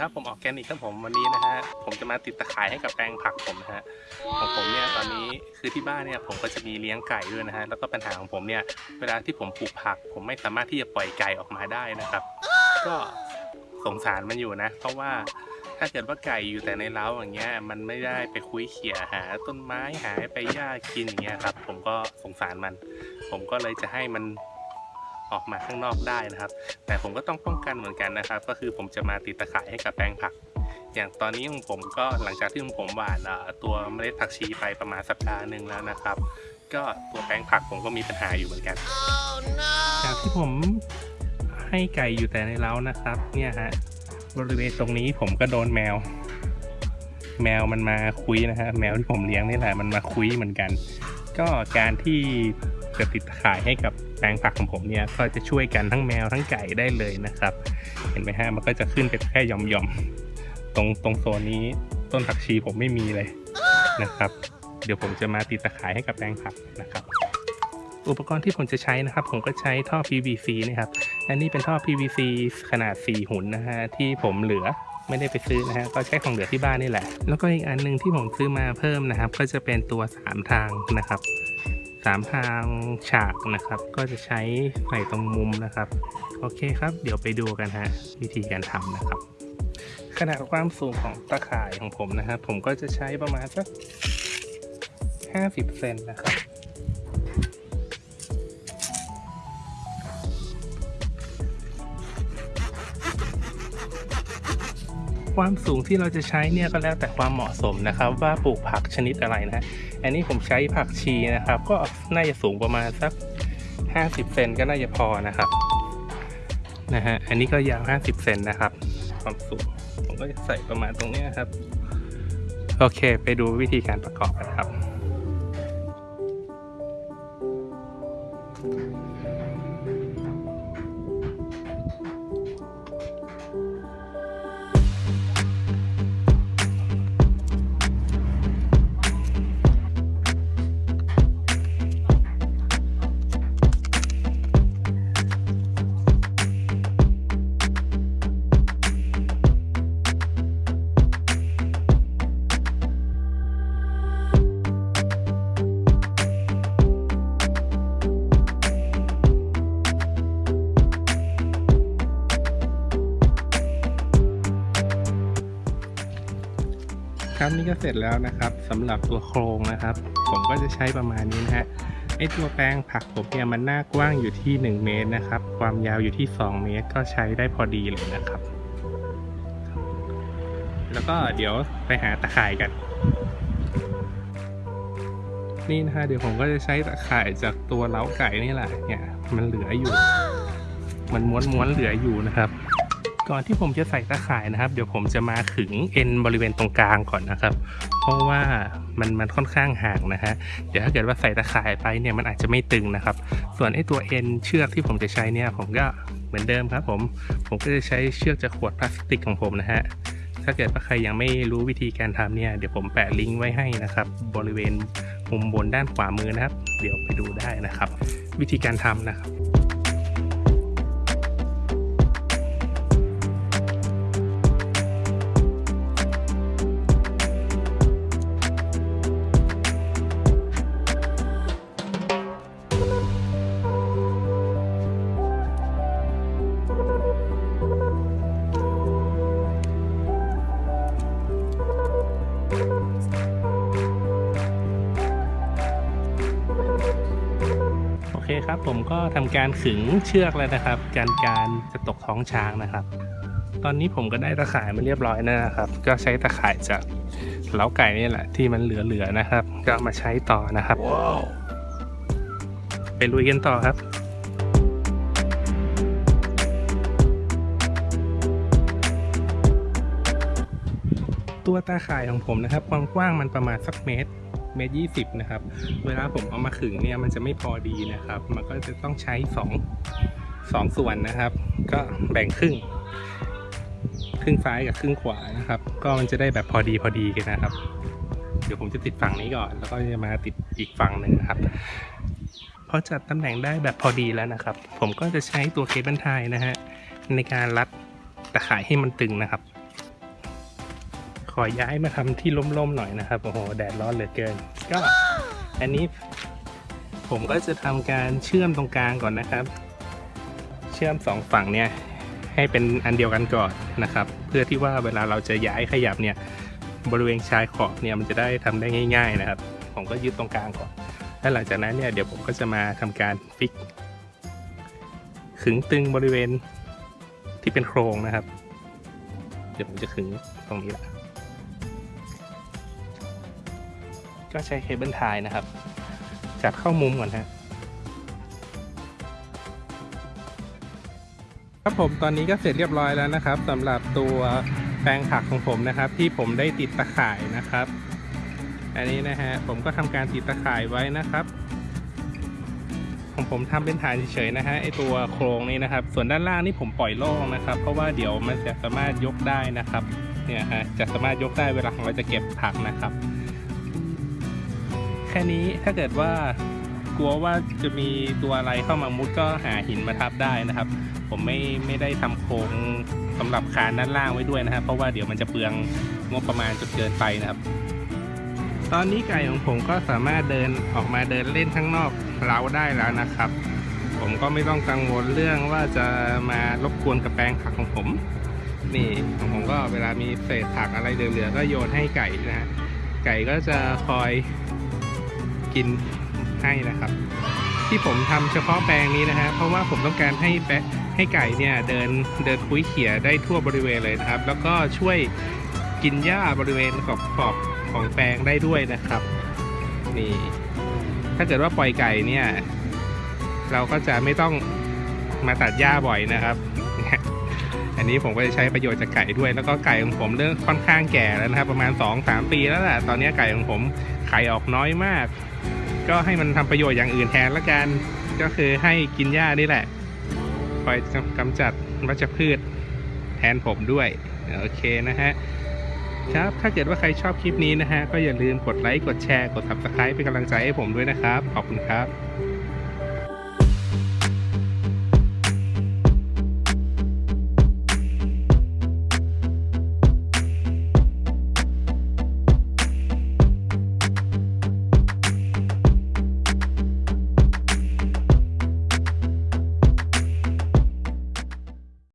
ครับผมออร์แกนิกครับผมวันนี้นะฮะผมจะมาติดตะข่ายให้กับแปลงผักผมนะฮะของผมเนี่ยตอนนี้คือที่บ้านเนี่ยผมก็จะมีเลี้ยงไก่ด้วยนะฮะแล้วก็ปัญหาของผมเนี่ยเวลาที่ผมปลูกผัก ผมไม่สามารถที่จะปล่อยไก่ออกมาได้นะครับ ก็สงสารมันอยู่นะ เพราะว่าถ้าเกิดว่าไก่อยู่แต่ในเล้าอย่างเงี้ยมันไม่ได้ไปคุยเขี่ยหาต้นไม้หาไปหญ้ากินอย่างเงี้ยครับ ผมก็สงสารมัน ผมก็เลยจะให้มัน ออกมาข้างนอกได้นะครับ แต่ผมก็ต้องป้องกันเหมือนกันนะครับ ก็คือผมจะมาติดตะข่ายให้กับแปลงผัก อย่างตอนนี้ของผมก็หลังจากที่ผมหว่านตัวเมล็ดผักชีไปประมาณสัปดาห์หนึ่งแล้วนะครับ ก็ตัวแปลงผักผมก็มีปัญหาอยู่เหมือนกันจากที่ผมให้ไก่อยู่แต่ในเล้านะครับ เนี่ยฮะบริเวณตรงนี้ผมก็โดนแมว แมวมันมาคุยนะฮะแมวที่ผมเลี้ยงนี่แหละมันมาคุยเหมือนกัน ก็การที่จะติดตะข่ายให้กับ แปลงผักของผมเนี่ยก็จะช่วยกันทั้งแมวทั้งไก่ได้เลยนะครับ เห็นไหมฮะมันก็จะขึ้นไปแค่หย่อมๆตรงตรงโซนนี้ต้นผักชีผมไม่มีเลยนะครับ เดี๋ยวผมจะมาติดตะข่ายให้กับแปลงผักนะครับ อุปกรณ์ที่ผมจะใช้นะครับ ผมก็ใช้ท่อ PVC นะครับอันนี้เป็นท่อ PVC ขนาด 4 หุ่นนะฮะที่ผมเหลือไม่ได้ไปซื้อนะฮะก็ใช้ของเหลือที่บ้านนี่แหละ แล้วก็อีกอันหนึงที่ผมซื้อมาเพิ่มนะครับ ก็จะเป็นตัว 3 ทางนะครับ สามทางฉากนะครับ ก็จะใช้ใส่ตรงมุมนะครับ โอเคครับ เดี๋ยวไปดูกันฮะวิธีการทำนะครับ ขนาดความสูงของตะข่ายของผมนะครับ ผมก็จะใช้ประมาณสัก 50 เซนนะครับ ความสูงที่เราจะใช้เนี่ยก็แล้วแต่ความเหมาะสมนะครับ ว่าปลูกผักชนิดอะไรนะ อันนี้ผมใช้ผักชีนะครับ ก็น่าจะสูงประมาณสัก 50 เซนก็น่าจะพอนะครับนะฮะอันนี้ก็ยาว 50 เซนนะครับ ความสูงผมก็จะใส่ประมาณตรงนี้ครับ โอเค ไปดูวิธีการประกอบกันครับ ครับนี่ก็เสร็จแล้วนะครับสำหรับตัวโครงนะครับ ผมก็จะใช้ประมาณนี้นะฮะไอตัวแปลงผักผมเนี่ยมันหน้ากว้างอยู่ที่ 1 เมตรนะครับ ความยาวอยู่ที่ 2 เมตร ก็ใช้ได้พอดีเลยนะครับ แล้วก็เดี๋ยวไปหาตะข่ายกัน นี่นะฮะเดี๋ยวผมก็จะใช้ตะข่ายจากตัวเล้าไก่นี่แหละเนี่ยมันเหลืออยู่ มันม้วนๆเหลืออยู่นะครับ ก่อนที่ผมจะใส่ตะข่ายนะครับ เดี๋ยวผมจะมาขึงเอ็นบริเวณตรงกลางก่อนนะครับ เพราะว่ามันมันค่อนข้างห่างนะฮะเดี๋ยวถ้าเกิดว่าใส่ตะข่ายไปเนี่ยมันอาจจะไม่ตึงนะครับ ส่วนไอ้ตัวเอ็นเชือกที่ผมจะใช้เนี่ยผมก็เหมือนเดิมครับ ผมผมก็จะใช้เชือกจากขวดพลาสติกของผมนะฮะถ้าเกิดว่าใครยังไม่รู้วิธีการทำเนี่ยเดี๋ยวผมแปะลิงก์ไว้ให้นะครับ บริเวณมุมบนด้านขวามือนะครับ เดี๋ยวไปดูได้นะครับ วิธีการทำนะครับ โอเคครับ ผมก็ทำการขึงเชือกแล้วนะครับการการจะตกท้องช้างนะครับ ตอนนี้ผมก็ได้ตะข่ายมาเรียบร้อยแล้วนะครับ ก็ใช้ตะข่ายจากเล้าไก่นี่แหละที่มันเหลือๆนะครับ ก็เอามาใช้ต่อนะครับไปลุยกันต่อครับตัวตาข่ายของผมนะครับความกว้างมันประมาณสักเมตร เมตรยี่สิบนะครับ เวลาผมเอามาขึงเนี่ยมันจะไม่พอดีนะครับ มันก็จะต้องใช้สองสองส่วนนะครับ ก็แบ่งครึ่ง ครึ่งซ้ายกับครึ่งขวานะครับ ก็มันจะได้แบบพอดีพอดีกันนะครับ เดี๋ยวผมจะติดฝั่งนี้ก่อน แล้วก็จะมาติดอีกฝั่งหนึ่งนะครับพอจัดตำแหน่งได้แบบพอดีแล้วนะครับ ผมก็จะใช้ตัวเคเบิลไทยนะฮะในการรัดตะข่ายให้มันตึงนะครับ อย้ายมาทำที่ร่มๆหน่อยนะครับ โอ้โห แดดร้อนเหลือเกิน ก็อันนี้ผมก็จะทำการเชื่อมตรงกลางก่อนนะครับ เชื่อมสองฝั่งเนี่ยให้เป็นอันเดียวกันก่อนนะครับ เพื่อที่ว่าเวลาเราจะย้ายขยับเนี่ยบริเวณชายขอบเนี่ยมันจะได้ทำได้ง่าย ๆนะครับ ผมก็ยึดตรงกลางก่อนแล้วหลังจากนั้นเนี่ยเดี๋ยวผมก็จะมาทำการฟิกขึงตึงบริเวณที่เป็นโครงนะครับ เดี๋ยวผมจะขึงตรงนี้แหละ ก็ใช้เคเบิลไทยนะครับ จัดเข้ามุมก่อนฮะครับผมตอนนี้ก็เสร็จเรียบร้อยแล้วนะครับสำหรับตัวแปลงผักของผมนะครับ ที่ผมได้ติดตะข่ายนะครับ อันนี้นะฮะผมก็ทำการติดตะข่ายไว้นะครับของผมทำเป็นฐานเฉยๆนะฮะไอตัวโครงนี้นะครับ ส่วนด้านล่างนี่ผมปล่อยโล่งนะครับ เพราะว่าเดี๋ยวมันจะสามารถยกได้นะครับเนี่ยฮะจะสามารถยกได้เวลาของเราจะเก็บผักนะครับ ค่นี้ถ้าเกิดว่ากลัวว่าจะมีตัวอะไรเข้ามามุดก็หาหินมาทับได้นะครับ ผมไม่ไม่ได้ทำโครงสำหรับคานด้านล่างไว้ด้วยนะครับ เพราะว่าเดี๋ยวมันจะเปลืองงบประมาณจนเกินไปนะครับ ตอนนี้ไก่ของผมก็สามารถเดินออกมาเดินเล่นข้างนอกเล้าได้แล้วนะครับ ผมก็ไม่ต้องกังวลเรื่องว่าจะมารบกวนกับแปลงผักของผม นี่ของผมก็เวลามีเศษผักอะไรเหลือๆก็โยนให้ไก่นะฮะไก่ก็จะคอย กินให้นะครับ ที่ผมทำเฉพาะแปลงนี้นะฮะเพราะว่าผมต้องการให้แปะให้ไก่เนี่ยเดินเดินคุ้ยเขี่ยได้ทั่วบริเวณเลยนะครับ แล้วก็ช่วยกินหญ้าบริเวณขอบขอบของแปลงได้ด้วยนะครับนี่ถ้าเกิดว่าปล่อยไก่เนี่ย เราก็จะไม่ต้องมาตัดหญ้าบ่อยนะครับ อันนี้ผมก็จะใช้ประโยชน์จากไก่ด้วย แล้วก็ไก่ของผมเริ่มค่อนข้างแก่แล้วนะครับ ประมาณ 2-3 ปีแล้วแหละตอนนี้ไก่ของผมไข่ออกน้อยมาก ก็ให้มันทำประโยชน์อย่างอื่นแทนละกัน ก็คือให้กินหญ้านี่แหละ คอยกำจัดวัชพืชแทนผมด้วย โอเคนะฮะ ครับ ถ้าเกิดว่าใครชอบคลิปนี้นะฮะ ก็อย่าลืมกดไลค์ กดแชร์ กด subscribe เป็นกำลังใจให้ผมด้วยนะครับ ขอบคุณครับ